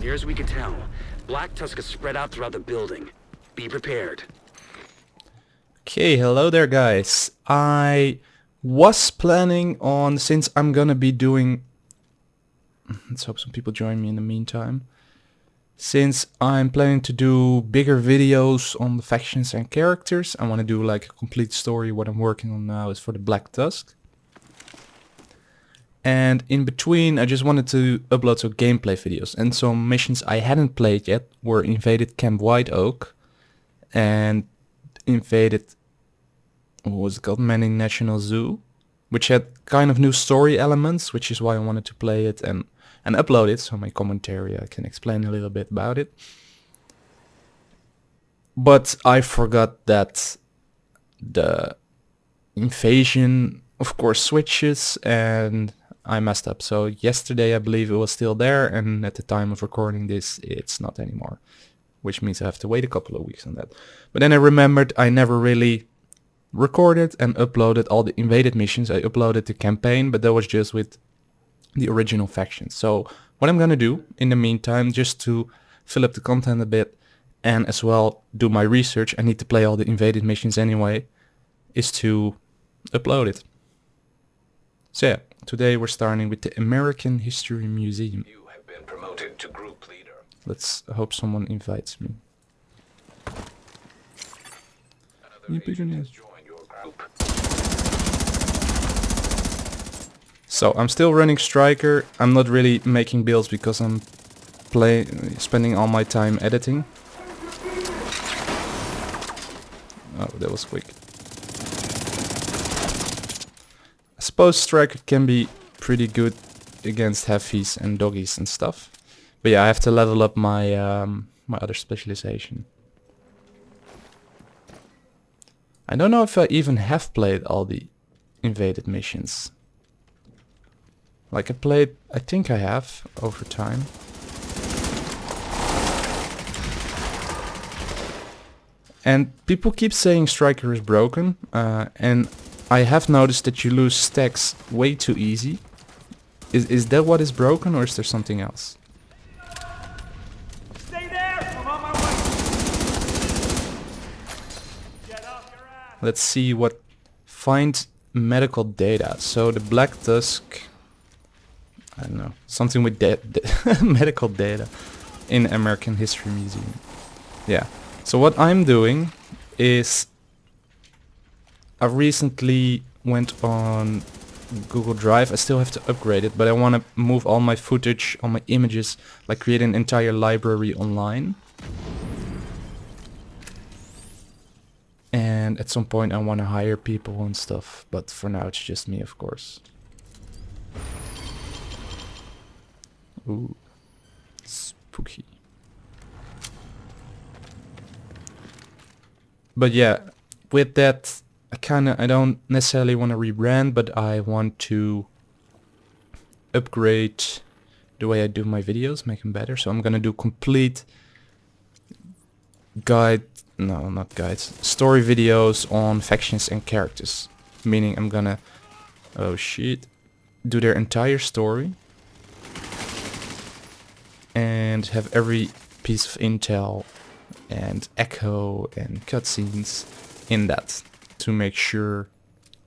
Near as we can tell, Black Tusk is spread out throughout the building. Be prepared. Okay, hello there guys. I was planning on, since I'm gonna be doing... Let's hope some people join me in the meantime. Since I'm planning to do bigger videos on the factions and characters, I want to do like a complete story. What I'm working on now is for the Black Tusk. And in between, I just wanted to upload some gameplay videos. And some missions I hadn't played yet were invaded Camp White Oak and invaded, what was it called, Manning National Zoo, which had kind of new story elements, which is why I wanted to play it and, and upload it. So my commentary, I can explain a little bit about it. But I forgot that the invasion, of course, switches and I messed up. So yesterday I believe it was still there and at the time of recording this it's not anymore. Which means I have to wait a couple of weeks on that. But then I remembered I never really recorded and uploaded all the invaded missions. I uploaded the campaign but that was just with the original faction. So what I'm gonna do in the meantime just to fill up the content a bit and as well do my research, I need to play all the invaded missions anyway, is to upload it. So yeah, today we're starting with the American History Museum. You have been promoted to group leader. Let's hope someone invites me. Another agent has joined your group. So I'm still running Striker. I'm not really making builds because I'm play spending all my time editing. Oh, that was quick. Suppose Striker can be pretty good against heavies and doggies and stuff. But yeah, I have to level up my um, my other specialization. I don't know if I even have played all the invaded missions. Like I played, I think I have over time. And people keep saying Striker is broken, uh, and I have noticed that you lose stacks way too easy. Is, is that what is broken or is there something else? Stay there! I'm on my way! Get off your ass! Let's see what... Find medical data. So the Black Tusk... I don't know. Something with da medical data in American History Museum. Yeah. So what I'm doing is I recently went on Google Drive. I still have to upgrade it, but I want to move all my footage, all my images, like create an entire library online. And at some point I want to hire people and stuff, but for now it's just me, of course. Ooh, spooky. But yeah, with that I kind of I don't necessarily want to rebrand, but I want to upgrade the way I do my videos, make them better. So I'm gonna do complete guide, no, not guides, story videos on factions and characters. Meaning I'm gonna, oh shit, do their entire story and have every piece of intel and echo and cutscenes in that to make sure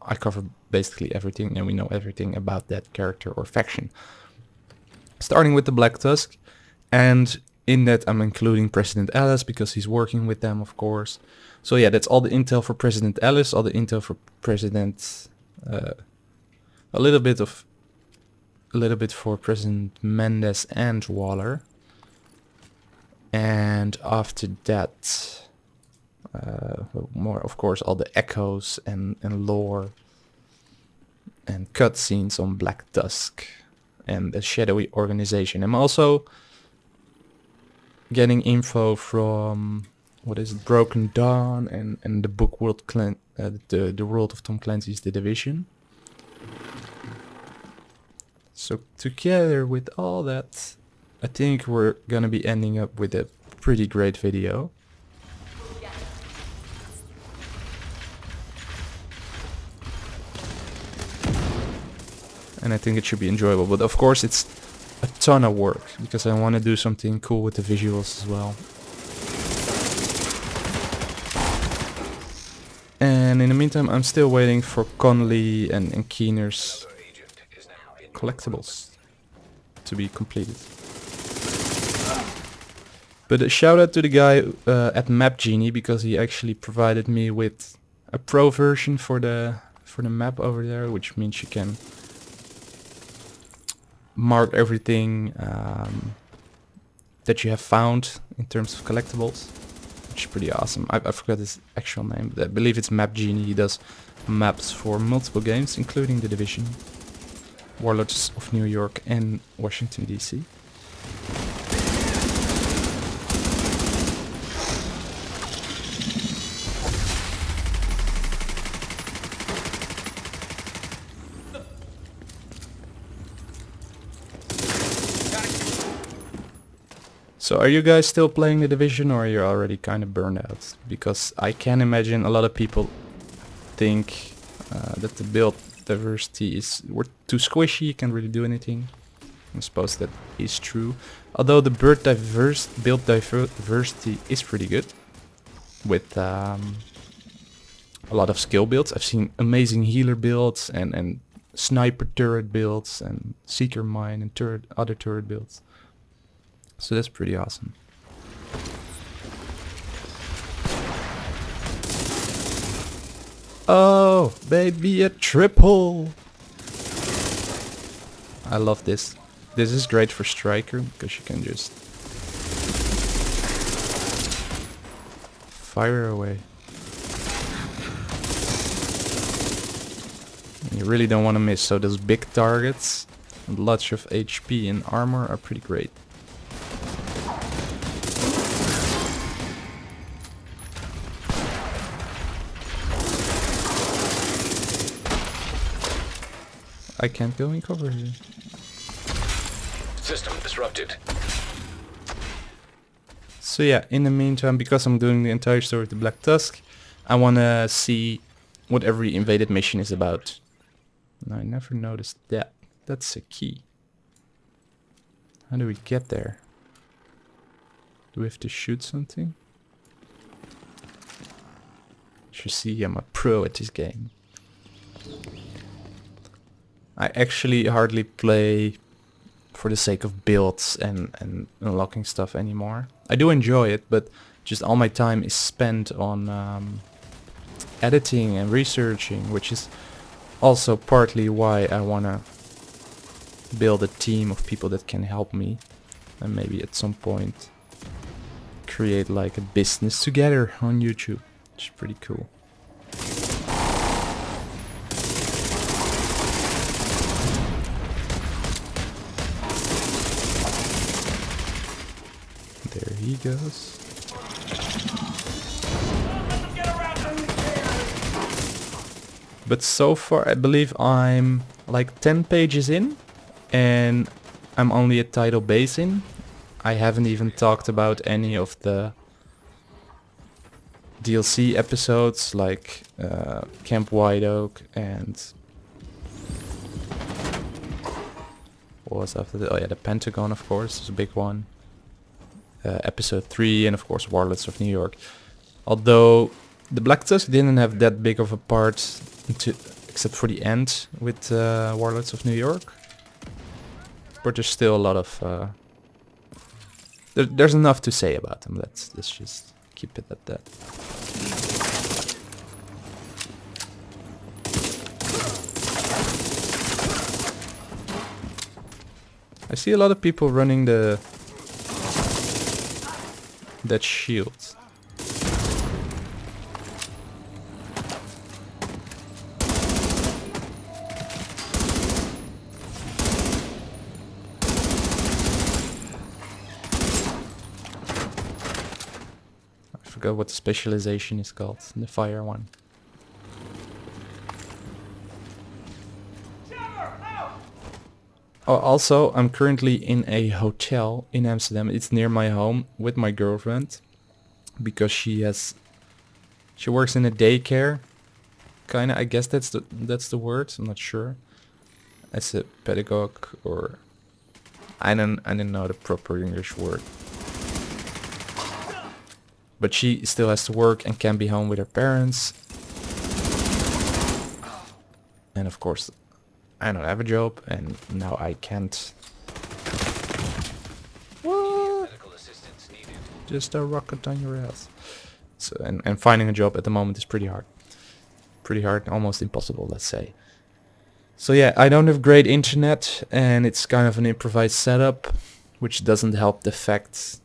I cover basically everything and we know everything about that character or faction. Starting with the Black Tusk and in that I'm including President Ellis because he's working with them of course. So yeah, that's all the intel for President Ellis, all the intel for President... Uh, a little bit of... A little bit for President Mendes and Waller. And after that uh, more of course all the echoes and, and lore and cutscenes on Black Tusk and the shadowy organization. I'm also getting info from what is it, Broken Dawn and, and the book World Clan uh, the the world of Tom Clancy's The Division. So together with all that, I think we're gonna be ending up with a pretty great video. And I think it should be enjoyable. But of course, it's a ton of work because I want to do something cool with the visuals as well. And in the meantime, I'm still waiting for Conley and, and Keener's collectibles to be completed. But a shout out to the guy uh, at Map Genie because he actually provided me with a pro version for the for the map over there, which means you can mark everything um, that you have found in terms of collectibles, which is pretty awesome. I, I forgot his actual name, but I believe it's Map Genie. He does maps for multiple games, including The Division, Warlords of New York, and Washington DC. So are you guys still playing the division or are you already kind of burned out? Because I can imagine a lot of people think uh, that the build diversity is we're too squishy, you can't really do anything. I suppose that is true. Although the bird diverse build diver diversity is pretty good with um, a lot of skill builds. I've seen amazing healer builds and, and sniper turret builds and seeker mine and turret other turret builds. So that's pretty awesome. Oh, baby, a triple! I love this. This is great for striker because you can just fire away. You really don't want to miss, so those big targets and lots of HP and armor are pretty great. I can't go in cover here. System disrupted. So yeah, in the meantime, because I'm doing the entire story of the Black Tusk, I want to see what every invaded mission is about. And I never noticed that. That's a key. How do we get there? Do we have to shoot something? As you see, I'm a pro at this game. I actually hardly play for the sake of builds and, and unlocking stuff anymore. I do enjoy it, but just all my time is spent on um, editing and researching, which is also partly why I want to build a team of people that can help me and maybe at some point create like a business together on YouTube, which is pretty cool. Him. But so far I believe I'm like 10 pages in and I'm only at Tidal Basin. I haven't even talked about any of the DLC episodes like uh, Camp White Oak and what was after that? Oh yeah, the Pentagon of course is a big one. Uh, episode 3 and of course Warlords of New York. Although the Black Tusk didn't have that big of a part into, except for the end with uh, Warlords of New York. But there's still a lot of... Uh, there, there's enough to say about them. Let's, let's just keep it at that. I see a lot of people running the... That shield. I forgot what the specialization is called, the fire one. Uh, also, I'm currently in a hotel in Amsterdam. It's near my home with my girlfriend because she has she works in a daycare. Kinda, I guess that's the that's the word. I'm not sure. As a pedagogue or I don't I don't know the proper English word. But she still has to work and can be home with her parents. And of course, I don't have a job and now I can't. What? Medical assistance needed. Just a rocket on your ass. So and, and finding a job at the moment is pretty hard. Pretty hard, almost impossible, let's say. So yeah, I don't have great internet and it's kind of an improvised setup, which doesn't help the fact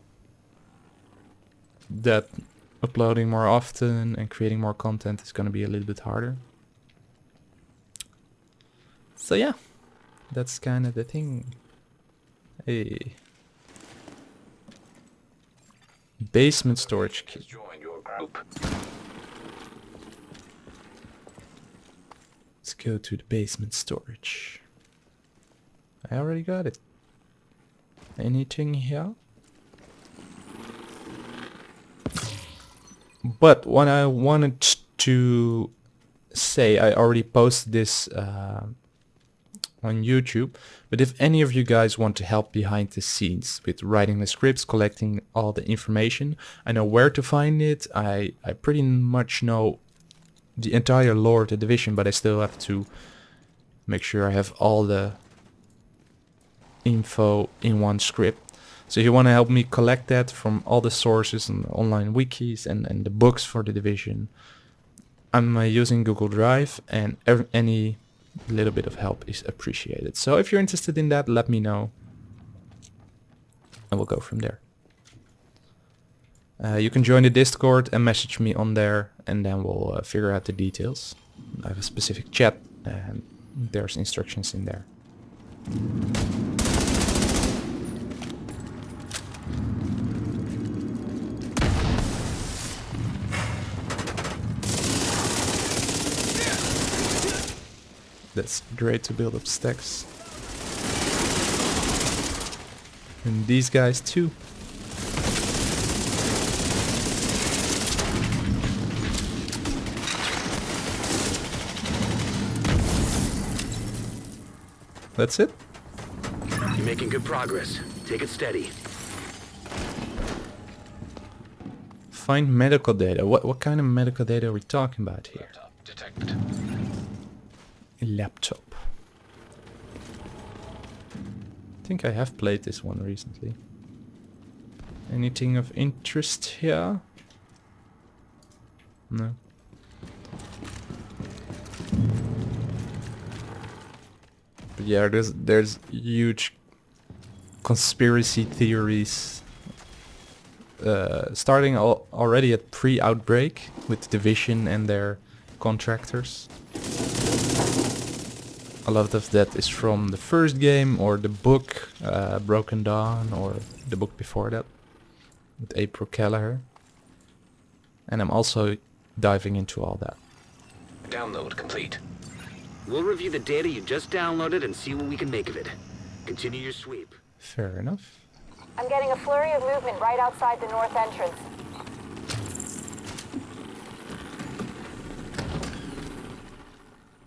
that uploading more often and creating more content is going to be a little bit harder. So yeah, that's kind of the thing. Hey. Basement storage key. Has your group. Let's go to the basement storage. I already got it. Anything here? But what I wanted to say, I already posted this uh, on YouTube. But if any of you guys want to help behind the scenes with writing the scripts, collecting all the information, I know where to find it. I, I pretty much know the entire lore of the division, but I still have to make sure I have all the info in one script. So if you want to help me collect that from all the sources and online wikis and, and the books for the division, I'm uh, using Google Drive and ev any little bit of help is appreciated. So if you're interested in that, let me know and we'll go from there. Uh, you can join the Discord and message me on there and then we'll uh, figure out the details. I have a specific chat and there's instructions in there. That's great to build up stacks. And these guys too. That's it? You're making good progress. Take it steady. Find medical data. What what kind of medical data are we talking about here? Detected. Laptop. I think I have played this one recently. Anything of interest here? No. But yeah, there's there's huge conspiracy theories uh, starting al already at pre-outbreak with Division and their contractors. A lot of that is from the first game or the book uh, Broken Dawn or the book before that with April Kelleher. And I'm also diving into all that. Download complete. We'll review the data you just downloaded and see what we can make of it. Continue your sweep. Fair enough. I'm getting a flurry of movement right outside the north entrance.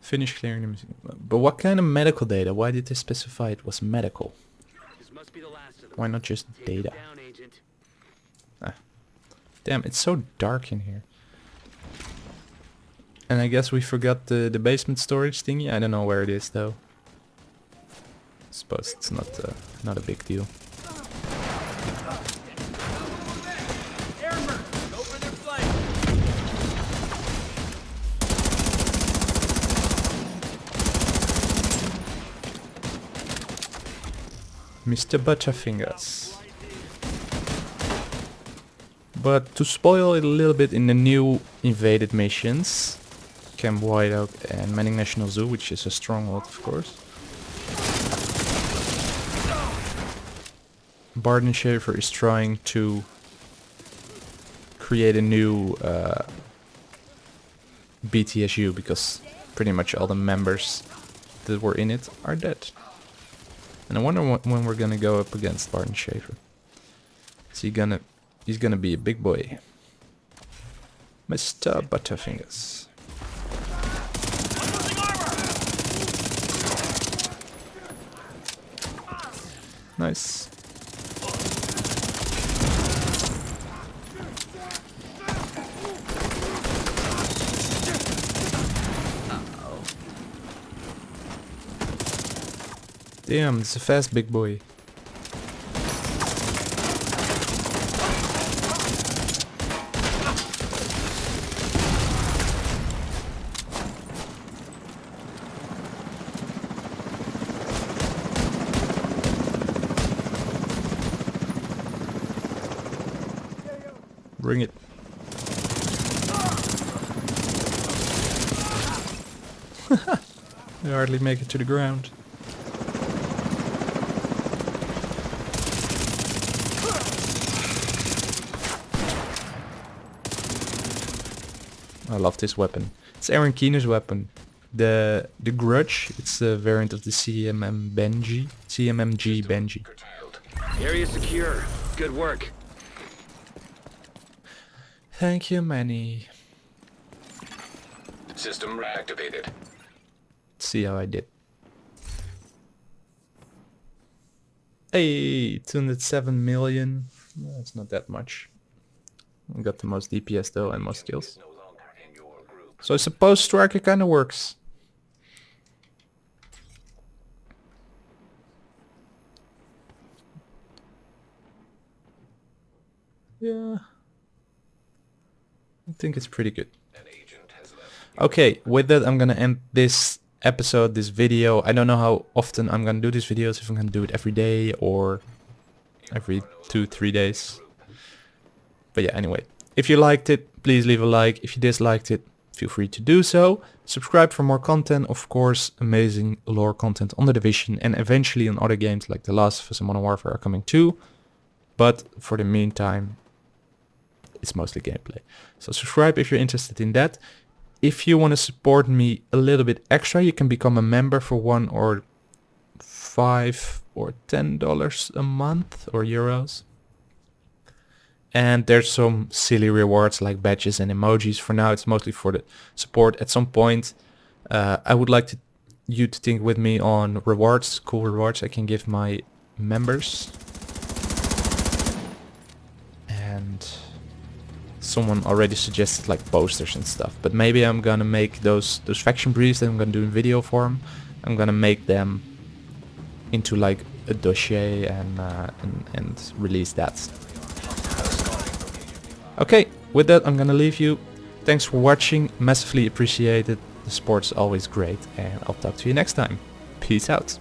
Finish clearing the machine. But what kind of medical data? Why did they specify it was medical? This must be the last of. Why not just data? Agent. Damn, it's so dark in here. And I guess we forgot the, the basement storage thingy. I don't know where it is though. Suppose it's not uh, not a big deal. Mr. Butterfingers. But to spoil it a little bit in the new invaded missions, Camp White Oak and Manning National Zoo, which is a stronghold of course. Barton Schaefer is trying to create a new uh, BTSU because pretty much all the members that were in it are dead. And I wonder wh- when we're gonna go up against Barton Schaefer. Is he gonna... He's gonna be a big boy. Mr. Butterfingers. Nice. Damn, it's a fast big boy. Bring it. I hardly make it to the ground. Love this weapon. It's Aaron Keener's weapon. The the Grudge, it's a variant of the CMM Banshee. CMMG Banshee. Area secure. Good work. Thank you, Manny. System reactivated. Let's see how I did. Hey, 207 million. That's not that much. I got the most DPS though and most kills. No longer in your group. So I suppose Striker kinda works. Yeah. I think it's pretty good. Okay, with that I'm gonna end this episode, this video. I don't know how often I'm gonna do these videos, if I'm gonna do it every day or every two, three days. But yeah, anyway. If you liked it, please leave a like. If you disliked it, feel free to do so. Subscribe for more content, of course, amazing lore content on The Division and eventually on other games like The Last of Us and Modern Warfare are coming too. But for the meantime, it's mostly gameplay. So subscribe if you're interested in that. If you want to support me a little bit extra, you can become a member for one or five or ten dollars a month or euros. And there's some silly rewards like badges and emojis. For now, it's mostly for the support. At some point, uh, I would like to, you to think with me on rewards, cool rewards I can give my members. And someone already suggested like posters and stuff but maybe i'm gonna make those those faction briefs that i'm gonna do in video form i'm gonna make them into like a dossier and uh, and, and release that okay with that i'm gonna leave you. Thanks for watching. Massively appreciated. The sport's always great and i'll talk to you next time. Peace out